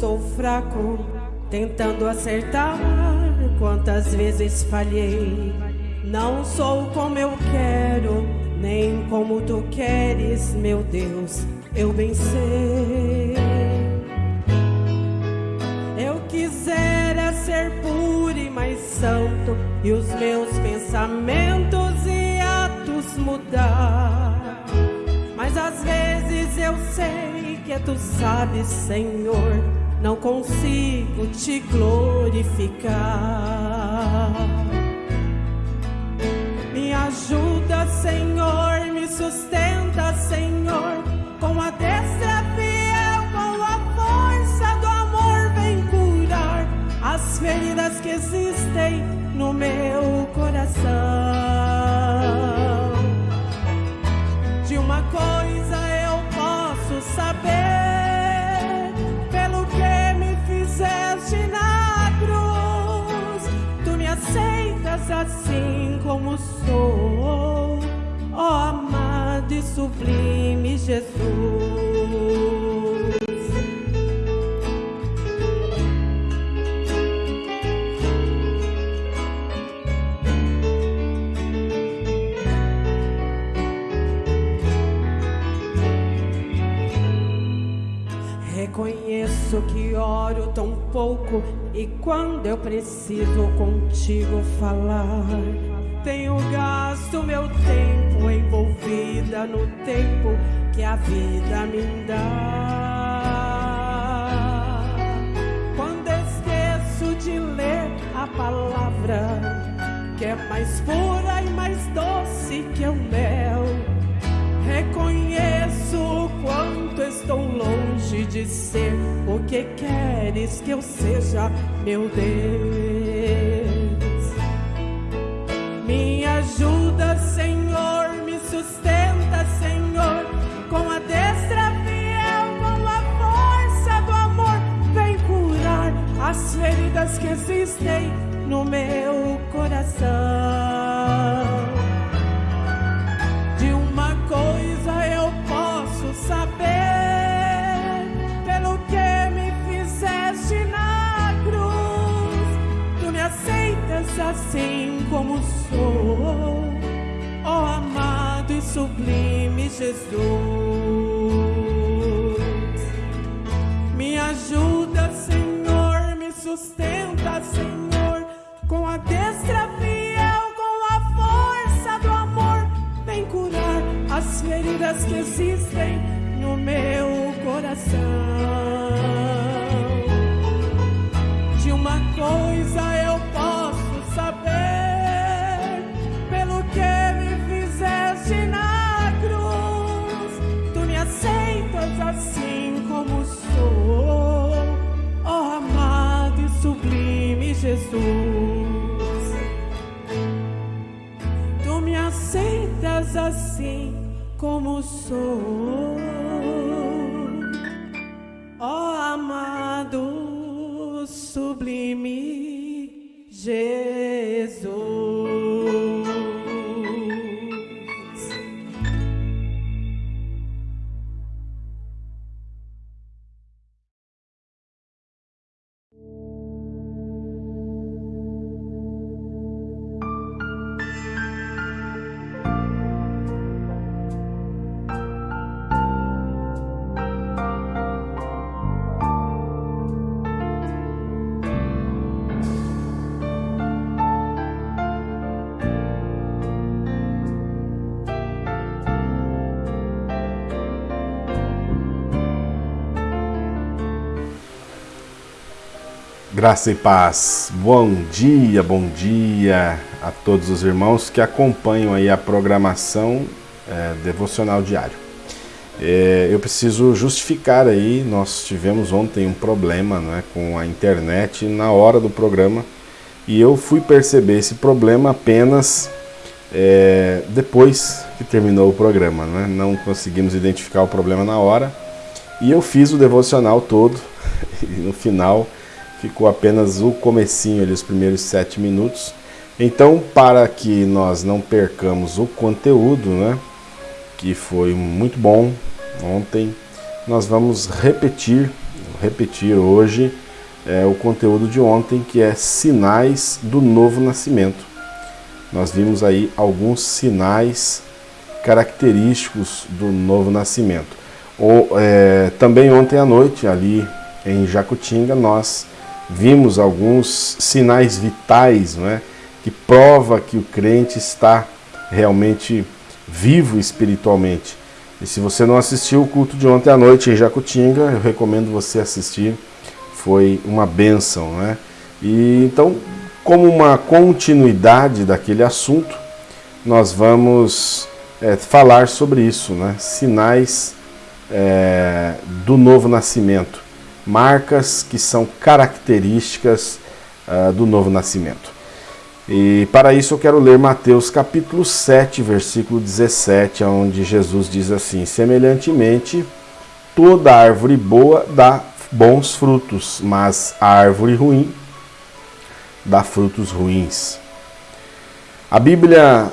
sou fraco, tentando acertar. Quantas vezes falhei. Não sou como eu quero, nem como tu queres, meu Deus. Eu bem. Eu quisera ser puro e mais santo, e os meus pensamentos e atos mudar. Mas às vezes eu sei que tu sabes, Senhor, não consigo te glorificar. Me ajuda, Senhor, me sustenta, Senhor, com a destra fiel, com a força do amor, vem curar as feridas que existem no meu coração. Aceitas assim como sou, ó amado e sublime Jesus. Reconheço que oro tão pouco e quando eu preciso contigo falar, tenho gasto meu tempo envolvida no tempo que a vida me dá. Quando esqueço de ler a palavra, que é mais pura e mais doce que o mel. Reconheço o quanto estou longe de ser o que queres que eu seja, meu Deus. Me ajuda, Senhor, me sustenta, Senhor, com a destra fiel, com a força do amor, vem curar as feridas que existem no meu sublime Jesus. Me ajuda, Senhor, me sustenta, Senhor, com a destra fiel, com a força do amor, vem curar as feridas que existem no meu coração. Como sou, ó amado e sublime Jesus. Tu me aceitas assim como sou, ó amado sublime Jesus. Graça e paz. Bom dia, bom dia a todos os irmãos que acompanham aí a programação é, devocional diário. É, eu preciso justificar aí, nós tivemos ontem um problema né, com a internet na hora do programa e eu fui perceber esse problema apenas é, depois que terminou o programa. Né? Não conseguimos identificar o problema na hora e eu fiz o devocional todo e no final ficou apenas o comecinho ali, os primeiros sete minutos. Então, para que nós não percamos o conteúdo, né, que foi muito bom ontem, nós vamos repetir repetir hoje é, o conteúdo de ontem, que é sinais do novo nascimento. Nós vimos aí alguns sinais característicos do novo nascimento. Ou, é, também ontem à noite, ali em Jacutinga, nós vimos alguns sinais vitais, não é? que prova que o crente está realmente vivo espiritualmente. E se você não assistiu o culto de ontem à noite em Jacutinga, eu recomendo você assistir. Foi uma bênção, né? E então, como uma continuidade daquele assunto, nós vamos é, falar sobre isso, né? Sinais é, do novo nascimento, marcas que são características uh, do novo nascimento. E para isso eu quero ler Mateus capítulo 7, versículo 17, onde Jesus diz assim: Semelhantemente, toda árvore boa dá bons frutos, mas a árvore ruim dá frutos ruins. A Bíblia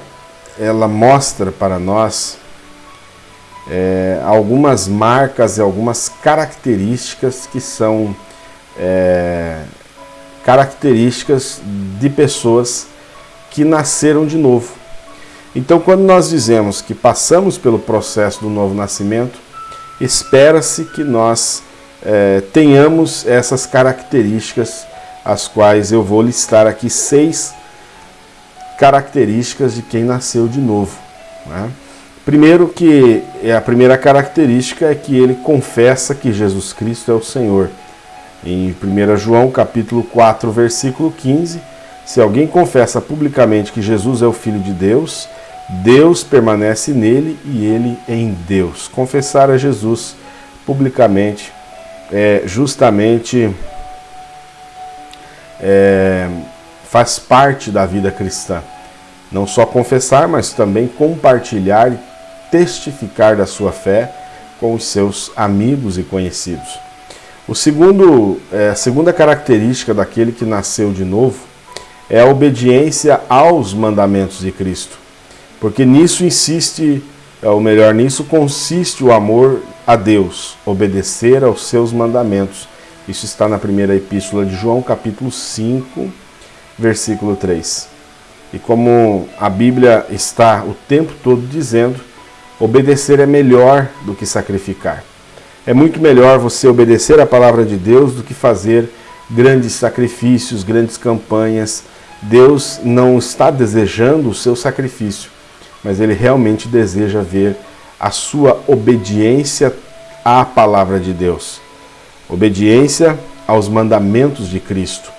ela mostra para nós é, algumas marcas e algumas características que são é, características de pessoas que nasceram de novo. Então, quando nós dizemos que passamos pelo processo do novo nascimento, espera-se que nós é, tenhamos essas características, as quais eu vou listar aqui seis características de quem nasceu de novo. Né? Primeiro que é a primeira característica é que ele confessa que Jesus Cristo é o Senhor. Em 1 João capítulo 4, versículo 15, se alguém confessa publicamente que Jesus é o Filho de Deus, Deus permanece nele e ele em Deus. Confessar a Jesus publicamente é justamente é, faz parte da vida cristã. Não só confessar, mas também compartilhar e testificar da sua fé com os seus amigos e conhecidos. O segundo, é, a segunda característica daquele que nasceu de novo é a obediência aos mandamentos de Cristo. Porque nisso insiste, é, ou melhor, nisso consiste o amor a Deus, obedecer aos seus mandamentos. Isso está na primeira epístola de João, capítulo 5, versículo 3. E como a Bíblia está o tempo todo dizendo, obedecer é melhor do que sacrificar. É muito melhor você obedecer a palavra de Deus do que fazer grandes sacrifícios, grandes campanhas. Deus não está desejando o seu sacrifício, mas ele realmente deseja ver a sua obediência à palavra de Deus. Obediência aos mandamentos de Cristo.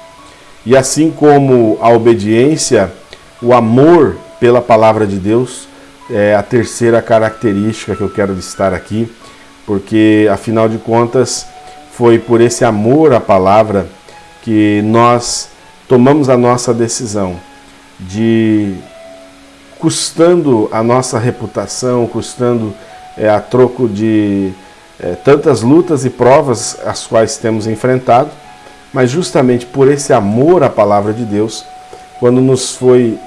E assim como a obediência, o amor pela palavra de Deus é a terceira característica que eu quero listar aqui porque afinal de contas foi por esse amor à palavra que nós tomamos a nossa decisão de, custando a nossa reputação, custando é, a troco de é, tantas lutas e provas as quais temos enfrentado, mas justamente por esse amor à palavra de Deus, quando nos foi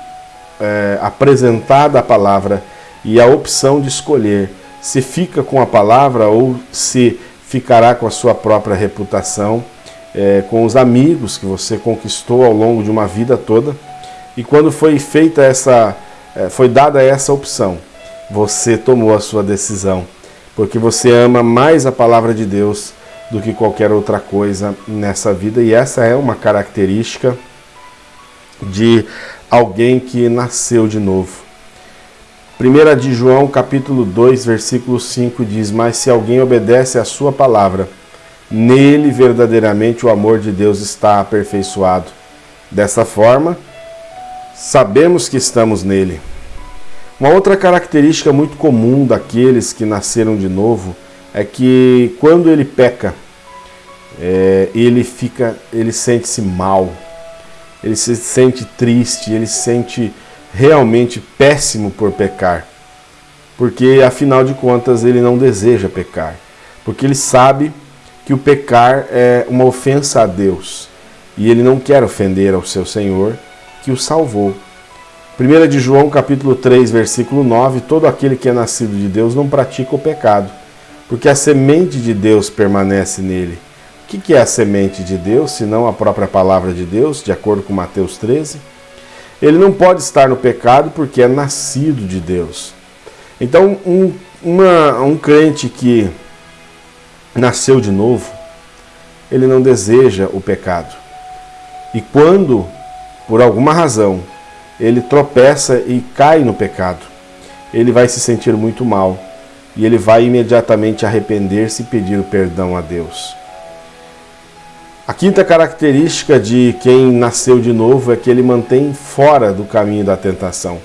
é, apresentada a palavra e a opção de escolher se fica com a palavra ou se ficará com a sua própria reputação, é, com os amigos que você conquistou ao longo de uma vida toda. E quando foi feita essa, é, foi dada essa opção, você tomou a sua decisão, porque você ama mais a palavra de Deus do que qualquer outra coisa nessa vida, e essa é uma característica de alguém que nasceu de novo. 1 de João, capítulo 2, versículo 5 diz: Mas se alguém obedece à sua palavra, nele verdadeiramente o amor de Deus está aperfeiçoado. Dessa forma, sabemos que estamos nele. Uma outra característica muito comum daqueles que nasceram de novo é que quando ele peca, é, ele fica, ele sente-se mal, ele se sente triste, ele se sente realmente péssimo por pecar, porque afinal de contas ele não deseja pecar, porque ele sabe que o pecar é uma ofensa a Deus e ele não quer ofender ao seu Senhor que o salvou. 1 de João capítulo 3, versículo 9, todo aquele que é nascido de Deus não pratica o pecado, porque a semente de Deus permanece nele. O que é a semente de Deus, se não a própria palavra de Deus, de acordo com Mateus 13? Ele não pode estar no pecado porque é nascido de Deus. Então, um, uma, um crente que nasceu de novo, ele não deseja o pecado. E quando, por alguma razão, ele tropeça e cai no pecado, ele vai se sentir muito mal e ele vai imediatamente arrepender-se e pedir o perdão a Deus. A quinta característica de quem nasceu de novo é que ele mantém fora do caminho da tentação.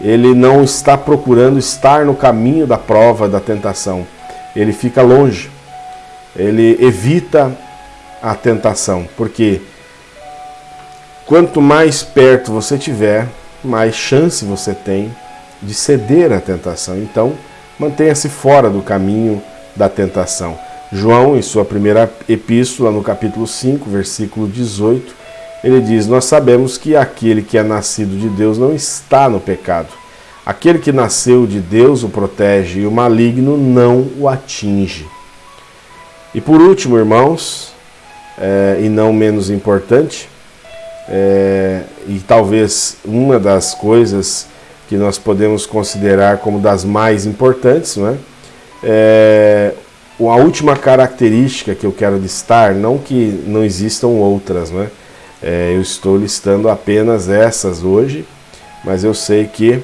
Ele não está procurando estar no caminho da prova da tentação. Ele fica longe. Ele evita a tentação, porque quanto mais perto você tiver, mais chance você tem de ceder à tentação. Então, mantenha-se fora do caminho da tentação. João, em sua primeira epístola, no capítulo 5, versículo 18, ele diz: Nós sabemos que aquele que é nascido de Deus não está no pecado. Aquele que nasceu de Deus o protege e o maligno não o atinge. E por último, irmãos, é, e não menos importante, é, e talvez uma das coisas que nós podemos considerar como das mais importantes, não é? é a última característica que eu quero listar, não que não existam outras, né? É, eu estou listando apenas essas hoje, mas eu sei que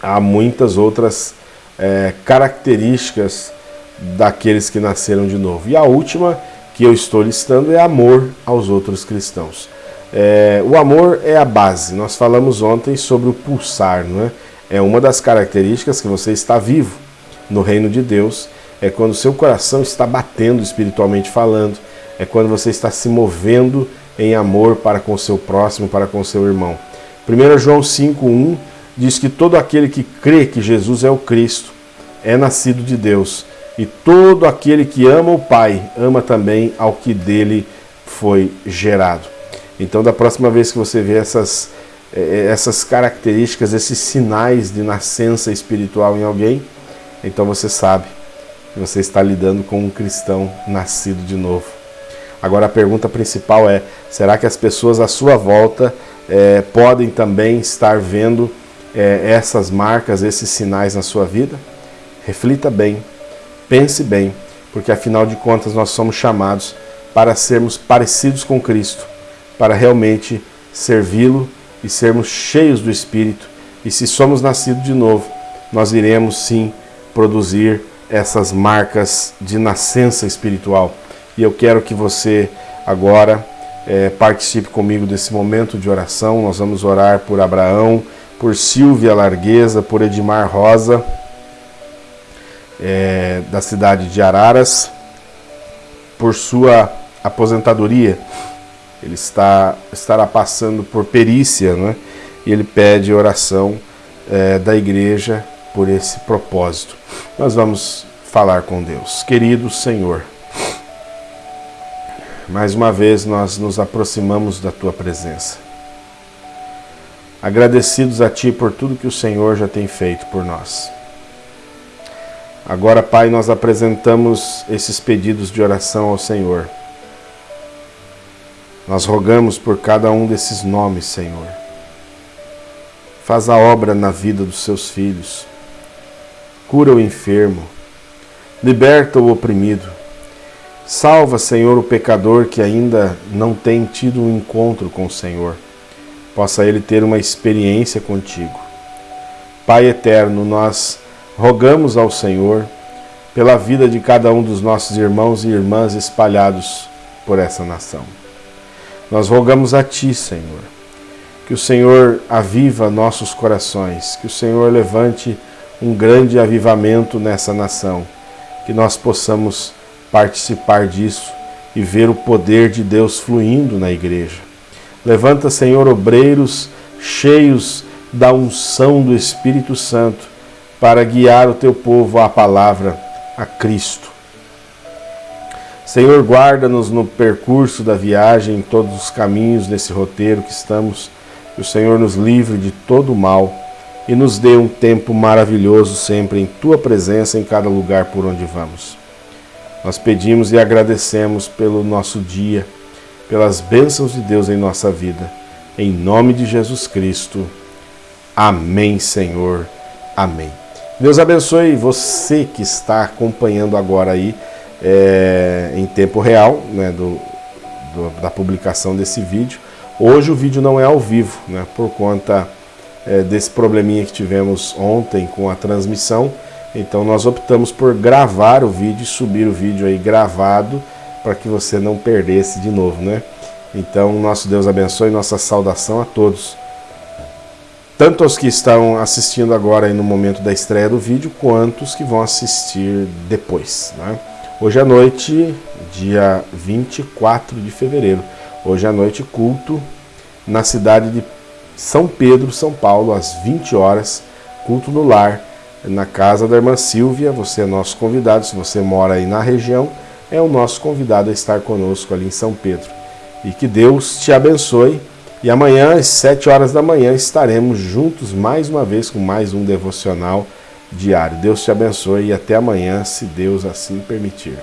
há muitas outras é, características daqueles que nasceram de novo. E a última que eu estou listando é amor aos outros cristãos. É, o amor é a base. Nós falamos ontem sobre o pulsar, não é? É uma das características que você está vivo no reino de Deus é quando o seu coração está batendo espiritualmente falando, é quando você está se movendo em amor para com o seu próximo, para com o seu irmão. 1 João 5,1 diz que todo aquele que crê que Jesus é o Cristo é nascido de Deus, e todo aquele que ama o Pai ama também ao que dele foi gerado. Então, da próxima vez que você vê essas, eh, essas características, esses sinais de nascença espiritual em alguém, então você sabe você está lidando com um cristão nascido de novo. Agora a pergunta principal é: será que as pessoas à sua volta é, podem também estar vendo é, essas marcas, esses sinais na sua vida? Reflita bem, pense bem, porque afinal de contas nós somos chamados para sermos parecidos com Cristo, para realmente servi-lo e sermos cheios do Espírito. E se somos nascidos de novo, nós iremos sim produzir essas marcas de nascença espiritual. E eu quero que você agora é, participe comigo desse momento de oração. Nós vamos orar por Abraão, por Silvia Largueza, por Edmar Rosa, é, da cidade de Araras, por sua aposentadoria. Ele está, estará passando por perícia, né? e ele pede oração é, da igreja por esse propósito. Nós vamos falar com Deus. Querido Senhor, mais uma vez nós nos aproximamos da tua presença. Agradecidos a ti por tudo que o Senhor já tem feito por nós. Agora, Pai, nós apresentamos esses pedidos de oração ao Senhor. Nós rogamos por cada um desses nomes, Senhor. Faz a obra na vida dos seus filhos cura o enfermo, liberta o oprimido. Salva, Senhor, o pecador que ainda não tem tido um encontro com o Senhor. Possa ele ter uma experiência contigo. Pai eterno, nós rogamos ao Senhor pela vida de cada um dos nossos irmãos e irmãs espalhados por essa nação. Nós rogamos a Ti, Senhor, que o Senhor aviva nossos corações, que o Senhor levante um grande avivamento nessa nação, que nós possamos participar disso e ver o poder de Deus fluindo na igreja. Levanta, Senhor, obreiros cheios da unção do Espírito Santo para guiar o teu povo à palavra, a Cristo. Senhor, guarda-nos no percurso da viagem, em todos os caminhos nesse roteiro que estamos. Que o Senhor nos livre de todo o mal e nos dê um tempo maravilhoso sempre em tua presença em cada lugar por onde vamos. Nós pedimos e agradecemos pelo nosso dia, pelas bênçãos de Deus em nossa vida. Em nome de Jesus Cristo. Amém, Senhor. Amém. Deus abençoe você que está acompanhando agora aí é, em tempo real, né, do, do, da publicação desse vídeo. Hoje o vídeo não é ao vivo, né, por conta é, desse probleminha que tivemos ontem com a transmissão. Então nós optamos por gravar o vídeo e subir o vídeo aí gravado para que você não perdesse de novo, né? Então nosso Deus abençoe, nossa saudação a todos. Tanto os que estão assistindo agora aí no momento da estreia do vídeo, quanto os que vão assistir depois, né? Hoje à noite, dia 24 de fevereiro, hoje à noite culto na cidade de São Pedro, São Paulo, às 20 horas, culto no lar, na casa da irmã Silvia, você é nosso convidado, se você mora aí na região, é o nosso convidado a estar conosco ali em São Pedro. E que Deus te abençoe. E amanhã, às 7 horas da manhã, estaremos juntos mais uma vez com mais um devocional diário. Deus te abençoe e até amanhã, se Deus assim permitir.